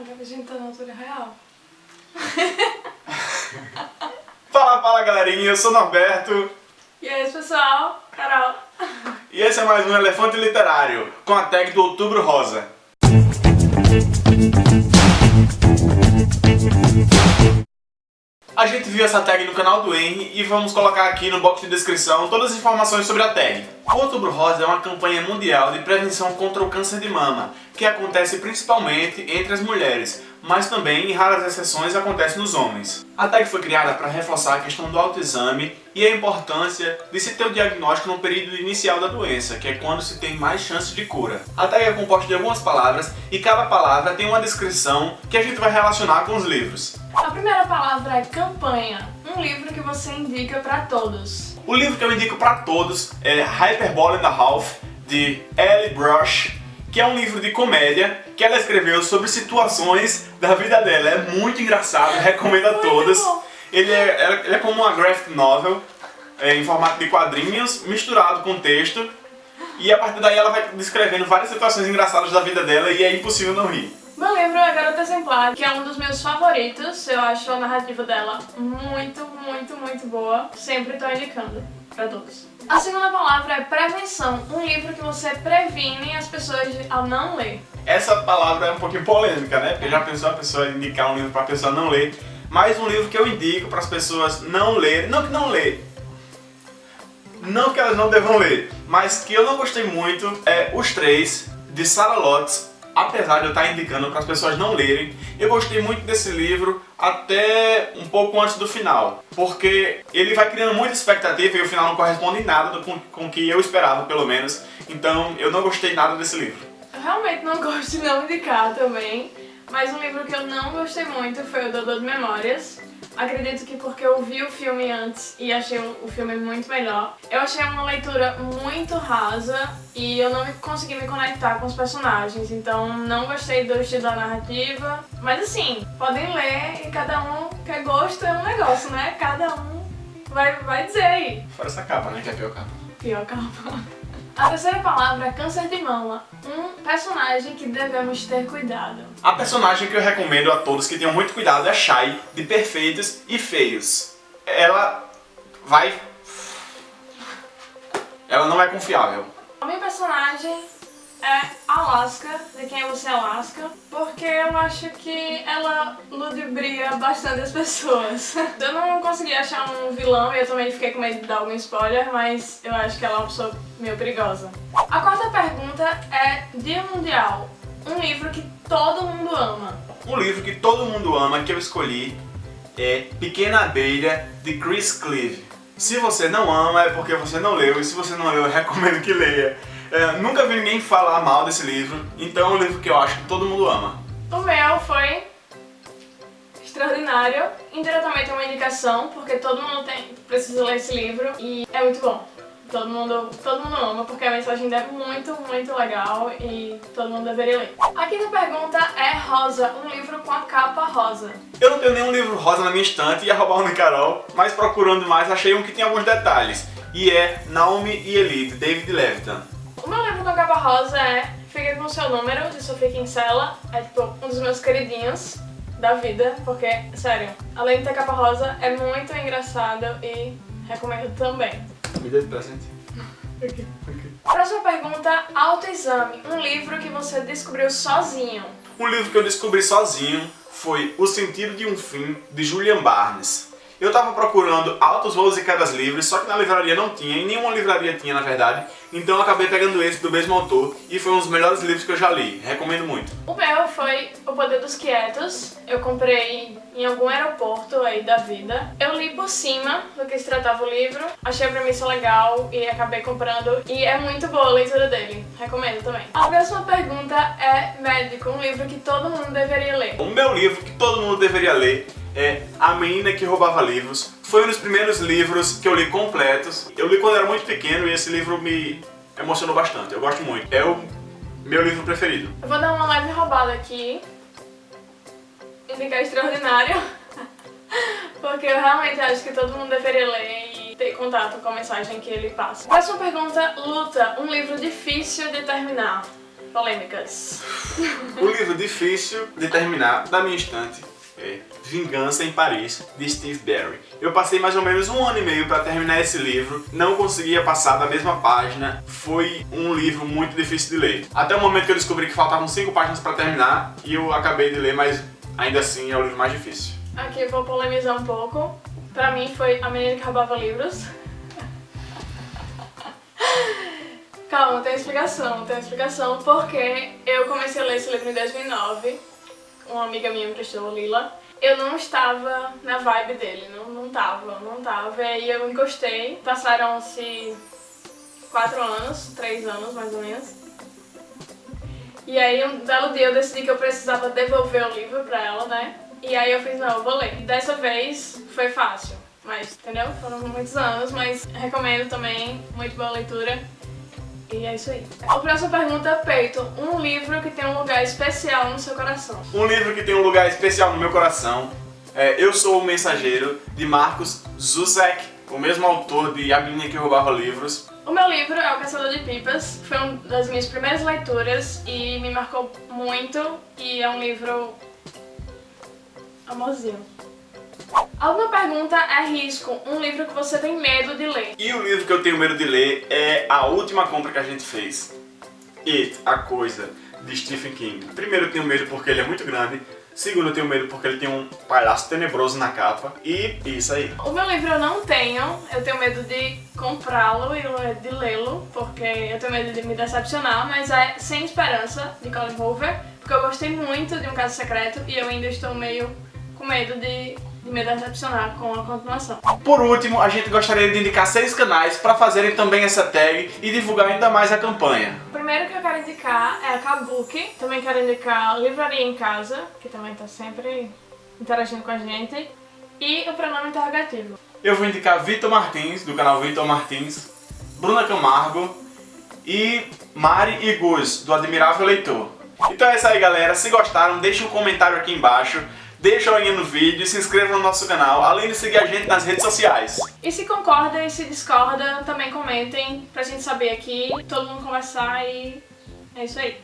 Agora a gente tá na altura real. fala, fala galerinha, eu sou Norberto. E aí pessoal, Carol. E esse é mais um Elefante Literário, com a tag do Outubro Rosa. A gente viu essa tag no canal do Henry e vamos colocar aqui no box de descrição todas as informações sobre a tag. O Outubro Rosa é uma campanha mundial de prevenção contra o câncer de mama, que acontece principalmente entre as mulheres, mas também, em raras exceções, acontece nos homens. A tag foi criada para reforçar a questão do autoexame e a importância de se ter o diagnóstico no período inicial da doença, que é quando se tem mais chances de cura. A tag é composta de algumas palavras e cada palavra tem uma descrição que a gente vai relacionar com os livros. A primeira palavra é campanha, um livro que você indica para todos. O livro que eu indico para todos é Hyperbole in the Half, de Ellie Brush, que é um livro de comédia que ela escreveu sobre situações da vida dela. É muito engraçado, recomendo a todas. Ele é, ele é como uma graphic novel, é, em formato de quadrinhos, misturado com texto. E a partir daí ela vai descrevendo várias situações engraçadas da vida dela e é impossível não rir. Meu livro é Garota Exemplar, que é um dos meus favoritos. Eu acho a narrativa dela muito, muito, muito boa. Sempre estou indicando para todos. A segunda palavra é prevenção, um livro que você previne as pessoas ao não ler. Essa palavra é um pouquinho polêmica, né? Porque já pensou a pessoa indicar um livro para a pessoa não ler. Mas um livro que eu indico para as pessoas não lerem, não que não lê, não que elas não devam ler, mas que eu não gostei muito é Os Três, de Sarah Lotz, apesar de eu estar indicando para as pessoas não lerem, eu gostei muito desse livro até um pouco antes do final, porque ele vai criando muita expectativa e o final não corresponde em nada com, com o que eu esperava, pelo menos, então eu não gostei nada desse livro. Eu realmente não gosto de não indicar também, mas um livro que eu não gostei muito foi o Dodô de Memórias, Acredito que porque eu vi o filme antes e achei o filme muito melhor. Eu achei uma leitura muito rasa e eu não consegui me conectar com os personagens, então não gostei do estilo da narrativa. Mas assim, podem ler e cada um que gosto é um negócio, né? Cada um vai, vai dizer aí. Fora essa capa, né? Que é a pior capa. Pior capa. A terceira palavra é câncer de mama, um personagem que devemos ter cuidado. A personagem que eu recomendo a todos que tenham muito cuidado é Shai, de Perfeitos e Feios. Ela vai... Ela não é confiável. A minha personagem é Alaska, de quem é você Alaska, porque eu acho que ela ludibria bastante as pessoas. Eu não consegui achar um vilão e eu também fiquei com medo de dar algum spoiler, mas eu acho que ela é uma pessoa meio perigosa. A quarta pergunta é Dia Mundial, um livro que todo mundo ama. Um livro que todo mundo ama, que eu escolhi, é Pequena Abelha, de Chris Cleave. Se você não ama, é porque você não leu, e se você não leu, eu recomendo que leia. É, nunca vi ninguém falar mal desse livro, então é um livro que eu acho que todo mundo ama. O meu foi extraordinário, indiretamente é uma indicação, porque todo mundo tem, precisa ler esse livro e é muito bom. Todo mundo, todo mundo ama, porque a mensagem é muito, muito legal e todo mundo deveria ler. A quinta pergunta é Rosa, um livro com a capa rosa. Eu não tenho nenhum livro rosa na minha estante, ia roubar um de Carol, mas procurando mais achei um que tem alguns detalhes. E é Naomi e Eli, de David Levitan. O com a capa rosa é Fica com seu número, de Sofia Kinsella. É tipo um dos meus queridinhos da vida, porque, sério, além de ter capa rosa, é muito engraçado e recomendo também. Me dê de presente. okay. okay. Próxima pergunta, Autoexame. Um livro que você descobriu sozinho. Um livro que eu descobri sozinho foi O Sentido de um Fim, de Julian Barnes. Eu tava procurando altos voos e quedas livres, só que na livraria não tinha, e nenhuma livraria tinha na verdade, então eu acabei pegando esse do mesmo autor, e foi um dos melhores livros que eu já li, recomendo muito. O meu foi O Poder dos Quietos, eu comprei em algum aeroporto aí da vida. Eu li por cima do que se tratava o livro, achei a premissa legal e acabei comprando, e é muito boa a leitura dele, recomendo também. A próxima pergunta é Médico, um livro que todo mundo deveria ler. O meu livro que todo mundo deveria ler é A Menina que Roubava Livros. Foi um dos primeiros livros que eu li completos. Eu li quando era muito pequeno e esse livro me emocionou bastante. Eu gosto muito. É o meu livro preferido. Eu vou dar uma leve roubada aqui. Indicar extraordinário. Porque eu realmente acho que todo mundo deveria ler e ter contato com a mensagem que ele passa. Próxima pergunta, Luta, um livro difícil de terminar. Polêmicas. O livro difícil de terminar da minha estante é Vingança em Paris, de Steve Barry. Eu passei mais ou menos um ano e meio para terminar esse livro, não conseguia passar da mesma página, foi um livro muito difícil de ler. Até o momento que eu descobri que faltavam cinco páginas para terminar, e eu acabei de ler, mas ainda assim é o livro mais difícil. Aqui vou polemizar um pouco. Pra mim foi A Menina que Roubava Livros. Calma, tem explicação, tem explicação, porque eu comecei a ler esse livro em 2009, uma amiga minha me prestou, Lila. Eu não estava na vibe dele, não, não tava, não tava, e aí eu encostei, passaram-se quatro anos, três anos mais ou menos. E aí um belo dia eu decidi que eu precisava devolver o livro pra ela, né? E aí eu fiz, não, eu vou ler. Dessa vez foi fácil, mas, entendeu? Foram muitos anos, mas recomendo também, muito boa leitura. E é isso aí. A próxima pergunta, Peito. Um livro que tem um lugar especial no seu coração. Um livro que tem um lugar especial no meu coração é Eu Sou o Mensageiro, de Marcos Zuzek, o mesmo autor de A Menina que Roubava Livros. O meu livro é O Caçador de Pipas, foi uma das minhas primeiras leituras e me marcou muito e é um livro amorzinho. A última pergunta é risco, um livro que você tem medo de ler. E o livro que eu tenho medo de ler é a última compra que a gente fez. It, A Coisa, de Stephen King. Primeiro eu tenho medo porque ele é muito grande, segundo eu tenho medo porque ele tem um palhaço tenebroso na capa, e isso aí. O meu livro eu não tenho, eu tenho medo de comprá-lo e de lê-lo, porque eu tenho medo de me decepcionar, mas é Sem Esperança, de Colin Hoover, porque eu gostei muito de Um Caso Secreto e eu ainda estou meio com medo de de me decepcionar com a continuação. Por último, a gente gostaria de indicar seis canais para fazerem também essa tag e divulgar ainda mais a campanha. O primeiro que eu quero indicar é a Kabuki, também quero indicar Livraria em Casa, que também está sempre interagindo com a gente, e o pronome interrogativo. Eu vou indicar Vitor Martins, do canal Vitor Martins, Bruna Camargo e Mari e Gus, do Admirável Leitor. Então é isso aí galera, se gostaram deixem um comentário aqui embaixo deixa o joinha no vídeo se inscreva no nosso canal, além de seguir a gente nas redes sociais. E se concorda e se discorda, também comentem pra gente saber aqui, todo mundo conversar e é isso aí.